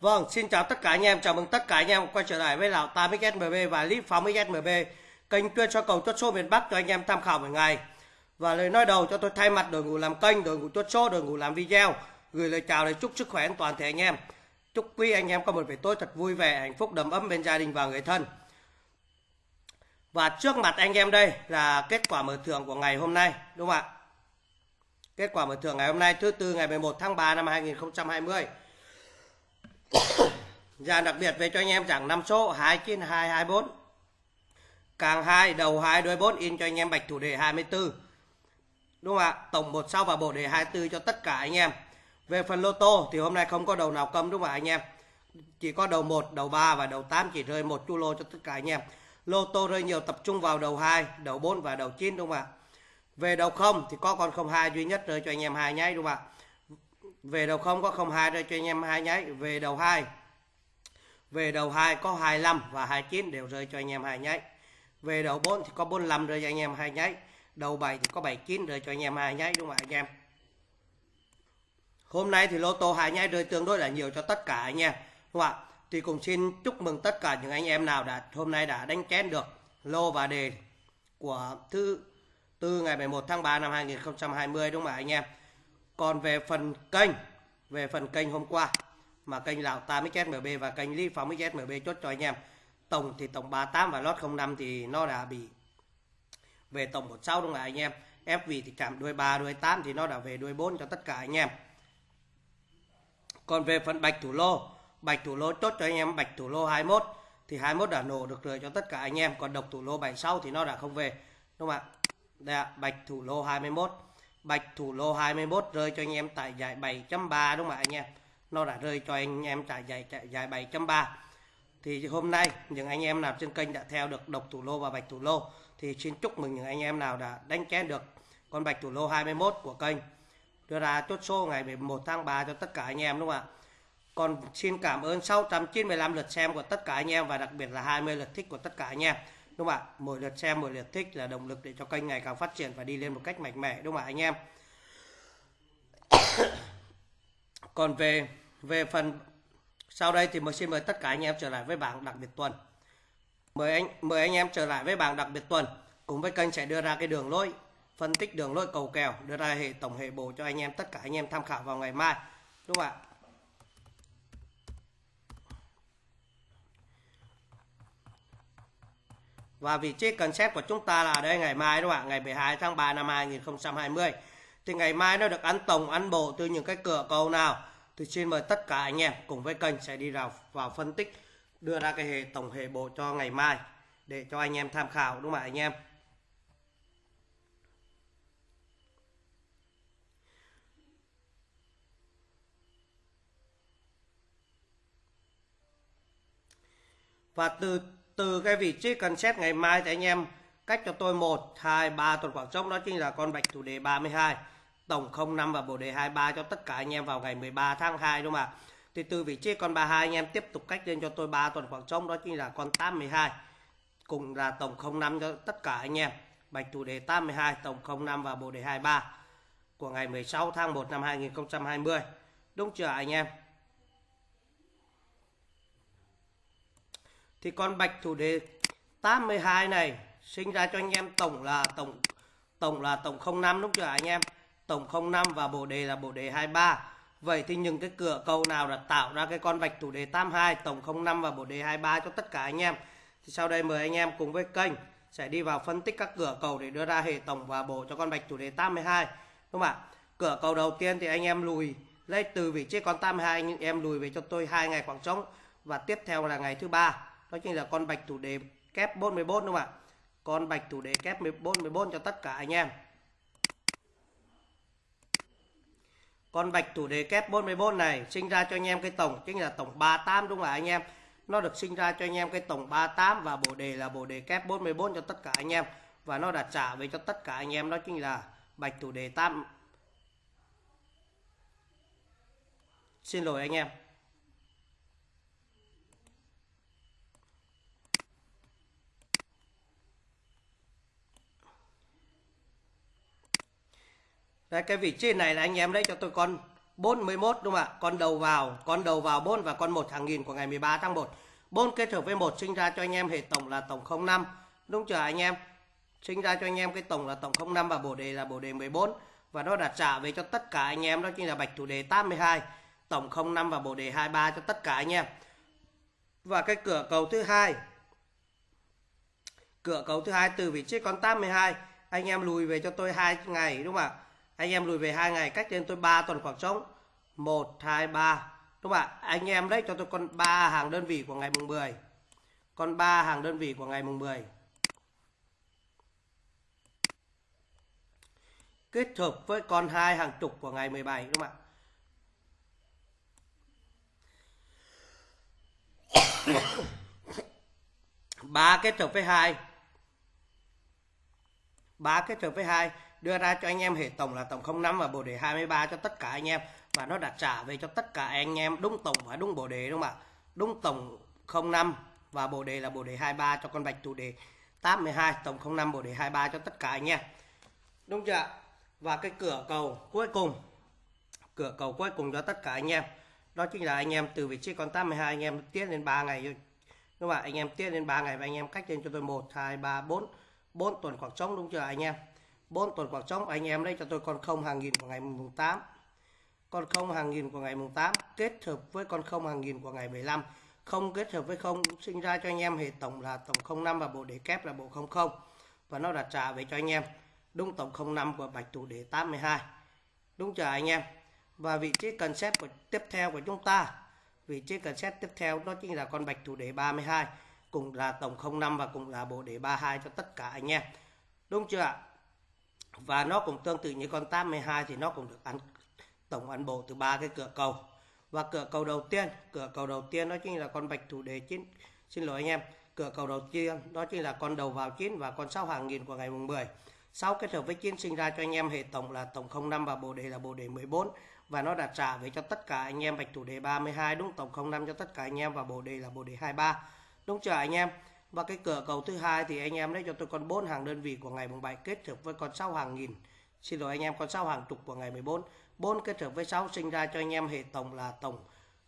Vâng, xin chào tất cả anh em, chào mừng tất cả anh em quay trở lại với Lào 8XMB và clip phóng XMB, kênh chuyên cho cầu chốt số miền Bắc cho anh em tham khảo mỗi ngày. Và lời nói đầu cho tôi thay mặt đội ngũ làm kênh, đội ngũ chốt số, đội ngũ làm video, gửi lời chào để chúc sức khỏe an toàn thể anh em. Chúc quý anh em có một buổi tối thật vui vẻ, hạnh phúc đầm ấm bên gia đình và người thân. Và trước mặt anh em đây là kết quả mở thưởng của ngày hôm nay, đúng không ạ? Kết quả mở thưởng ngày hôm nay thứ tư ngày 11 tháng 3 năm 2020. Dàn dạ, đặc biệt về cho anh em chẳng 5 số 29224. Càng 2 đầu 2 đuôi 4 in cho anh em bạch thủ đề 24. Đúng không ạ? Tổng một sau và bộ đề 24 cho tất cả anh em. Về phần lô tô thì hôm nay không có đầu nào cầm đúng không ạ anh em? Chỉ có đầu 1, đầu 3 và đầu 8 chỉ rơi một chu lô cho tất cả anh em. Lô tô rơi nhiều tập trung vào đầu 2, đầu 4 và đầu 9 đúng không ạ? Về đầu 0 thì có con 02 duy nhất rơi cho anh em hai nháy đúng không ạ? Về đầu 0 có 02 rơi cho anh em hai nháy. Về đầu 2 về đầu 2 có 25 và 29 đều rơi cho anh em hai nháy. Về đầu 4 thì có 45 rơi cho anh em hai nháy. Đầu 7 thì có 79 rơi cho anh em hai nháy, đúng không ạ, anh em? Hôm nay thì lô tô hai nháy rơi tương đối là nhiều cho tất cả anh em. Đúng không ạ? Thì cùng xin chúc mừng tất cả những anh em nào đã, hôm nay đã đánh chén được lô và đề của thứ tư ngày 11 tháng 3 năm 2020 đúng không ạ, anh em? Còn về phần kênh, về phần kênh hôm qua mà kênh lão 8XMB và kênh Lý Phóng XMB chốt cho anh em. Tổng thì tổng 38 và lót 05 thì nó đã bị về tổng 16 đúng không ạ anh em? FV thì chạm đuôi 3, đuôi 8 thì nó đã về đuôi 4 cho tất cả anh em. Còn về phần bạch thủ lô, bạch thủ lô chốt cho anh em bạch thủ lô 21 thì 21 đã nổ được rồi cho tất cả anh em. Còn độc thủ lô 76 thì nó đã không về. Đúng không ạ? Đây ạ, bạch thủ lô 21. Bạch thủ lô 21 rơi cho anh em tại giải 7.3 đúng không ạ anh em? Nó đã rơi cho anh em tại giải giải 7.3. Thì hôm nay những anh em nào trên kênh đã theo được độc thủ lô và bạch thủ lô thì xin chúc mừng những anh em nào đã đánh chén được con bạch thủ lô 21 của kênh đưa ra chốt số ngày 11 tháng 3 cho tất cả anh em đúng không ạ? Còn xin cảm ơn 695 lượt xem của tất cả anh em và đặc biệt là 20 lượt thích của tất cả anh em. Đúng không ạ? Mỗi lượt xem, mỗi lượt thích là động lực để cho kênh ngày càng phát triển và đi lên một cách mạnh mẽ đúng không ạ anh em? Còn về về phần sau đây thì mời xin mời tất cả anh em trở lại với bảng đặc biệt tuần. Mời anh mời anh em trở lại với bảng đặc biệt tuần. Cùng với kênh sẽ đưa ra cái đường lối phân tích đường lối cầu kèo, đưa ra hệ tổng hệ bổ cho anh em tất cả anh em tham khảo vào ngày mai. Đúng không ạ? Và vị trí cần xét của chúng ta là đây, ngày mai đúng không ạ? Ngày 12 tháng 3 năm 2020. Thì ngày mai nó được ăn tổng, ăn bộ từ những cái cửa cầu nào? Thì xin mời tất cả anh em cùng với kênh sẽ đi vào vào phân tích, đưa ra cái hệ tổng hệ bộ cho ngày mai để cho anh em tham khảo, đúng không ạ, anh em? Và từ từ cái vị trí cần xét ngày mai thì anh em cách cho tôi 1, 2, 3 tuần khoảng trống đó chính là con bạch thủ đề 32 tổng 05 và bộ đề 23 cho tất cả anh em vào ngày 13 tháng 2 đúng không ạ? Thì từ vị trí con 32 anh em tiếp tục cách lên cho tôi 3 tuần khoảng trống đó chính là con 82 cùng là tổng 05 cho tất cả anh em. Bạch thủ đề 82 tổng 05 và bộ đề 23 của ngày 16 tháng 1 năm 2020 đúng chưa anh em? Thì con bạch thủ đề 82 này, sinh ra cho anh em tổng là tổng tổng là tổng 05 đúng chưa anh em. Tổng 05 và bộ đề là bộ đề 23 vậy thì những cái cửa cầu nào đã tạo ra cái con bạch thủ đề 82 tổng 05 và bộ đề 23 cho tất cả anh em? Thì sau đây mời anh em cùng với kênh sẽ đi vào phân tích các cửa cầu để đưa ra hệ tổng và bộ cho con bạch thủ đề 82 đúng không ạ? Cửa cầu đầu tiên thì anh em lùi lấy từ vị trí con 82 nhưng em lùi về cho tôi hai ngày khoảng trống. Và tiếp theo là ngày thứ ba đó chính là con bạch thủ đề kép 44 đúng không ạ? Con bạch thủ đề kép 14 14 cho tất cả anh em. Con bạch thủ đề kép 44 này sinh ra cho anh em cái tổng, chính là tổng 38 đúng không ạ anh em? Nó được sinh ra cho anh em cái tổng 38 và bộ đề là bộ đề kép 44 cho tất cả anh em. Và nó đã trả về cho tất cả anh em, đó chính là bạch thủ đề 8 xin lỗi anh em. Đấy, cái vị trí này là anh em lấy cho tôi con 41 đúng không ạ? Con đầu vào, con đầu vào 4 và con 1 hàng nghìn của ngày 13 tháng 1. 4 kết hợp với 1 sinh ra cho anh em hệ tổng là tổng 05. Đúng chưa anh em? Sinh ra cho anh em cái tổng là tổng 05 và bổ đề là bổ đề 14 và nó đặt trả về cho tất cả anh em đó chính là bạch thủ đề 82, tổng 05 và bổ đề 23 cho tất cả anh em. Và cái cửa cầu thứ hai cửa cầu thứ hai từ vị trí con 82 anh em lùi về cho tôi hai ngày đúng không ạ anh em lùi về hai ngày, cách trên tôi 3 tuần khoảng trống. 1 2 3 đúng không ạ? Anh em đấy, cho tôi con 3 hàng đơn vị của ngày mùng 10 con 3 hàng đơn vị của ngày mùng 10 kết hợp với con hai hàng chục của ngày 17 đúng không ạ? Ba kết hợp với hai. Ba kết hợp với hai đưa ra cho anh em hệ tổng là tổng 05 và bộ đề 23 cho tất cả anh em. Và nó đã trả về cho tất cả anh em đúng tổng và đúng bộ đề đúng không ạ? Đúng tổng 05 và bộ đề là bộ đề 23 cho con bạch, tụ đề 82 tổng 05 bộ đề 23 cho tất cả anh em. Đúng chưa và cái cửa cầu cuối cùng, cửa cầu cuối cùng cho tất cả anh em, đó chính là anh em từ vị trí con 82 anh em tiết lên 3 ngày đúng không ạ? Anh em tiết lên 3 ngày và anh em cách lên cho tôi 1 2 3 4 4 tuần khoảng trống, đúng chưa anh em? Bốn tuần khoảng trống anh em lấy cho tôi con không hàng nghìn của ngày mùng 8 con không hàng nghìn của ngày mùng 8 kết hợp với con không hàng nghìn của ngày 15 không kết hợp với không, sinh ra cho anh em hệ tổng là tổng 05 và bộ đề kép là bộ 00 và nó đã trả về cho anh em. Đúng tổng 05 của bạch thủ đề 82 đúng chưa anh em? Và vị trí cần xét của tiếp theo của chúng ta. Vị trí cần xét tiếp theo đó chính là con bạch thủ đề 32 cùng là tổng 05 và cùng là bộ đề 32 cho tất cả anh em. Đúng chưa ạ? Và nó cũng tương tự như con 82 thì nó cũng được ăn, tổng ăn bộ từ ba cái cửa cầu. Và cửa cầu đầu tiên, cửa cầu đầu tiên đó chính là con bạch thủ đề chín. Xin lỗi anh em, cửa cầu đầu tiên đó chính là con đầu vào chín và con sáu hàng nghìn của ngày mùng 10 sau kết hợp với chín sinh ra cho anh em hệ tổng là tổng 05 và bộ đề là bộ đề 14 và nó đã trả về cho tất cả anh em bạch thủ đề 32 đúng? Tổng 05 cho tất cả anh em và bộ đề là bộ đề 23 đúng chưa anh em? Và cái cửa cầu thứ hai thì anh em lấy cho tôi con 4 hàng đơn vị của ngày mùng 7 kết hợp với con 6 hàng nghìn. Xin lỗi anh em, con 6 hàng chục của ngày 14 4 kết hợp với 6 sinh ra cho anh em hệ tổng là tổng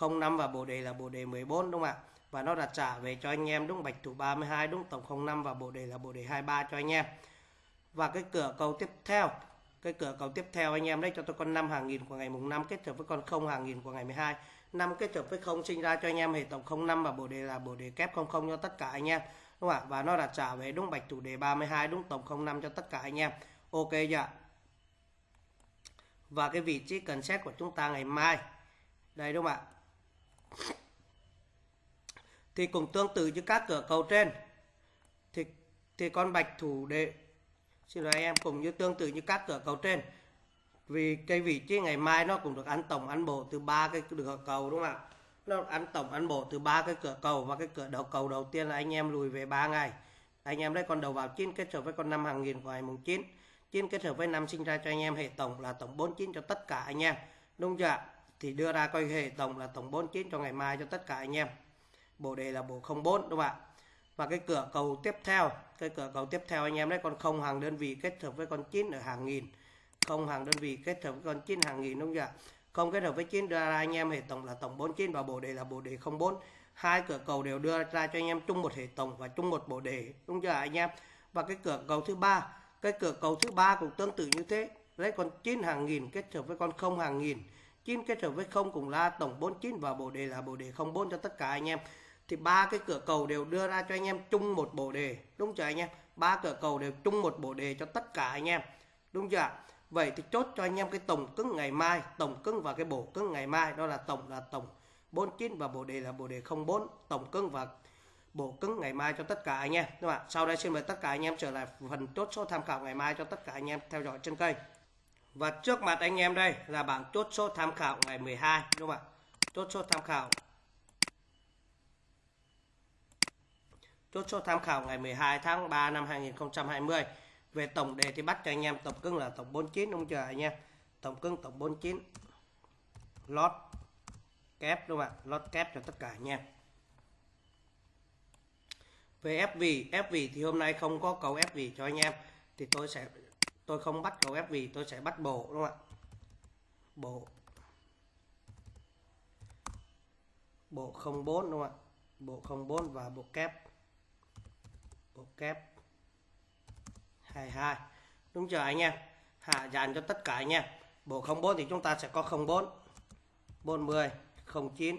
05 và bộ đề là bộ đề 14 đúng không ạ? Và nó đặt trả về cho anh em, đúng bạch thủ 32 đúng tổng 05 và bộ đề là bộ đề 23 cho anh em. Và cái cửa cầu tiếp theo cái cửa cầu tiếp theo anh em đấy, cho tôi con 5 hàng nghìn của ngày mùng 5 kết hợp với con 0 hàng nghìn của ngày 12 5 kết hợp với 0 sinh ra cho anh em hệ tổng 05 và bộ đề là bộ đề kép 00 cho tất cả anh em, đúng không ạ? Và nó là trả về đúng bạch chủ đề 32 đúng tổng 05 cho tất cả anh em. Ok chưa và cái vị trí cần xét của chúng ta ngày mai. Đây, đúng không ạ? Thì cũng tương tự như các cửa cầu trên, thì thì con bạch thủ đề xin lỗi anh em, cũng như tương tự như các cửa cầu trên. Vì cái vị trí ngày mai nó cũng được ăn tổng, ăn bộ từ ba cái cửa cầu, đúng không ạ? Nó ăn tổng, ăn bộ từ ba cái cửa cầu và cái cửa đầu cầu đầu tiên là anh em lùi về 3 ngày. Anh em lấy con đầu vào 9 kết hợp với con năm hàng nghìn của ngày mùng 9 9 kết hợp với năm sinh ra cho anh em, hệ tổng là tổng 49 cho tất cả anh em. Đúng chưa thì đưa ra coi hệ tổng là tổng 49 cho ngày mai cho tất cả anh em. Bộ đề là bộ 04 đúng không ạ? Và cái cửa cầu tiếp theo, cái cửa cầu tiếp theo anh em đấy, con không hàng đơn vị kết hợp với con 9 ở hàng nghìn. Không hàng đơn vị kết hợp với con 9 hàng nghìn, đúng chưa không kết hợp với 9 đưa ra anh em hệ tổng là tổng 49 và bộ đề là bộ đề 04 hai cửa cầu đều đưa ra cho anh em chung một hệ tổng và chung một bộ đề, đúng chưa anh em? Và cái cửa cầu thứ ba, cái cửa cầu thứ ba cũng tương tự như thế. Lấy con 9 hàng nghìn kết hợp với con không hàng nghìn. 9 kết hợp với không cùng là tổng 49 và bộ đề là bộ đề 04 cho tất cả anh em thì ba cái cửa cầu đều đưa ra cho anh em chung một bộ đề, đúng chưa anh em? Ba cửa cầu đều chung một bộ đề cho tất cả anh em, đúng chưa vậy thì chốt cho anh em cái tổng cứng ngày mai, tổng cứng và cái bộ cứng ngày mai, đó là tổng là tổng 49 và bộ đề là bộ đề 04 tổng cứng và bộ cứng ngày mai cho tất cả anh em, đúng không ạ? Sau đây xin mời tất cả anh em trở lại phần chốt số tham khảo ngày mai cho tất cả anh em theo dõi trên kênh. Và trước mặt anh em đây là bảng chốt số tham khảo ngày 12 đúng không ạ? Chốt số tham khảo chốt số tham khảo ngày 12 tháng 3 năm 2020 về tổng đề thì bắt cho anh em tổng cưng là tổng 49 đúng chưa anh em? Tổng cưng tổng 49 lót kép đúng không ạ? Lót kép cho tất cả anh em. Về FV, FV thì hôm nay không có cầu FV cho anh em thì tôi sẽ tôi không bắt cầu FV, tôi sẽ bắt bộ đúng không ạ? Bộ. Bộ 04 đúng không ạ? Bộ 04 và bộ kép bộ kép 22 đúng chưa anh em? Hạ dàn cho tất cả anh em. Bộ 04 thì chúng ta sẽ có 04 40 09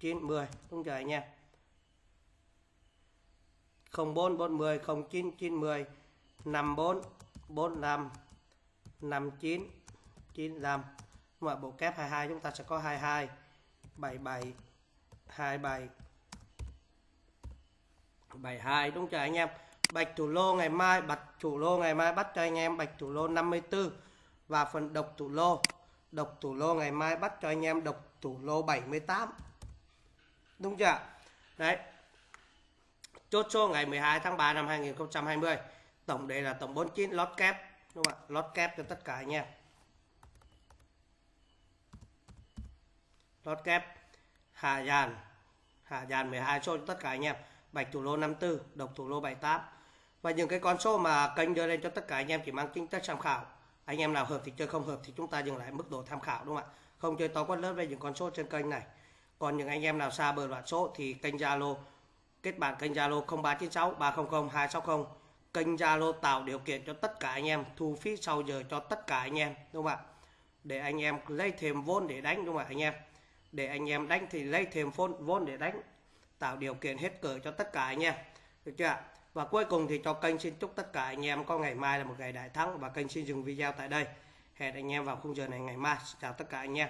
90 đúng chưa anh em? 04 40 09 90 54 45 59 95 mà bộ kép 22 chúng ta sẽ có 22 77 27 72 đúng chưa anh em? Bạch thủ lô ngày mai, bạch thủ lô ngày mai bắt cho anh em bạch thủ lô 54 và phần độc thủ lô. Độc thủ lô ngày mai bắt cho anh em độc thủ lô 78 đúng chưa đấy. Chốt số ngày 12 tháng 3 năm 2020 tổng đề là tổng 49 lót kép, đúng không ạ? Lót kép cho tất cả anh em. Lót kép hà dàn hà dàn 12 số cho tất cả anh em bạch thủ lô 54 độc thủ lô 78 và những cái con số mà kênh đưa lên cho tất cả anh em chỉ mang tính chất tham khảo. Anh em nào hợp thì chơi, không hợp thì chúng ta dừng lại mức độ tham khảo, đúng không ạ? Không chơi to quá lớn về những con số trên kênh này. Còn những anh em nào xa bờ loạt số thì kênh Zalo, kết bạn kênh Zalo 0396 300 260 kênh Zalo tạo điều kiện cho tất cả anh em, thu phí sau giờ cho tất cả anh em, đúng không ạ? Để anh em lấy thêm vốn để đánh, đúng không ạ, anh em? Để anh em đánh thì lấy thêm vốn vốn để đánh tạo điều kiện hết cỡ cho tất cả anh em. Được chưa ạ? Và cuối cùng thì cho kênh xin chúc tất cả anh em có ngày mai là một ngày đại thắng và kênh xin dừng video tại đây. Hẹn anh em vào khung giờ này ngày mai. Chào tất cả anh em.